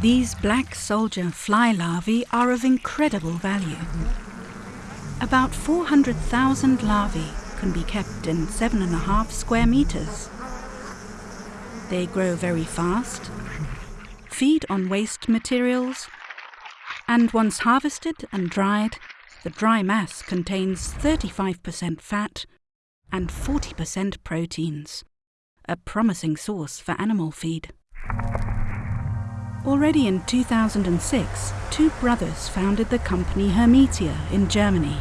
These black soldier fly larvae are of incredible value. About 400,000 larvae can be kept in seven and a half square meters. They grow very fast, feed on waste materials, and once harvested and dried, the dry mass contains 35% fat and 40% proteins, a promising source for animal feed. Already in 2006, two brothers founded the company Hermetia in Germany,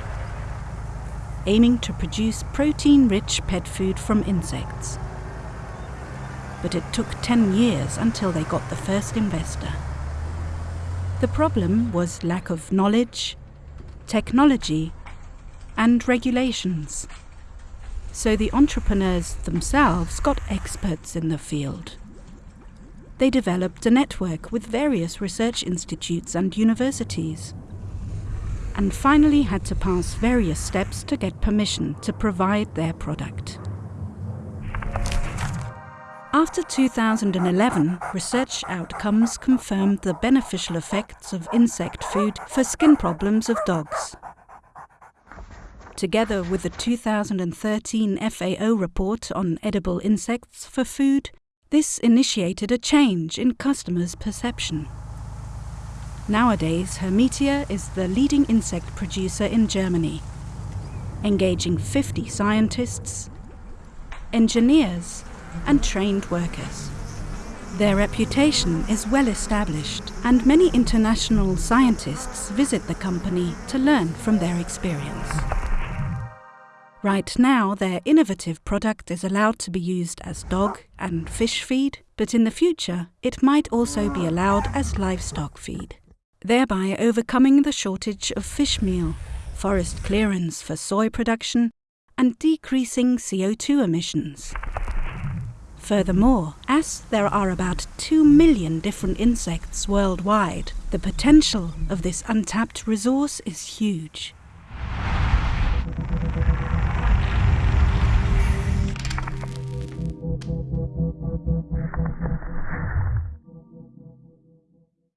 aiming to produce protein-rich pet food from insects. But it took 10 years until they got the first investor. The problem was lack of knowledge, technology, and regulations. So the entrepreneurs themselves got experts in the field they developed a network with various research institutes and universities, and finally had to pass various steps to get permission to provide their product. After 2011, research outcomes confirmed the beneficial effects of insect food for skin problems of dogs. Together with the 2013 FAO report on edible insects for food, this initiated a change in customers' perception. Nowadays, Hermetia is the leading insect producer in Germany, engaging 50 scientists, engineers, and trained workers. Their reputation is well established, and many international scientists visit the company to learn from their experience. Right now, their innovative product is allowed to be used as dog and fish feed, but in the future, it might also be allowed as livestock feed, thereby overcoming the shortage of fish meal, forest clearance for soy production, and decreasing CO2 emissions. Furthermore, as there are about 2 million different insects worldwide, the potential of this untapped resource is huge.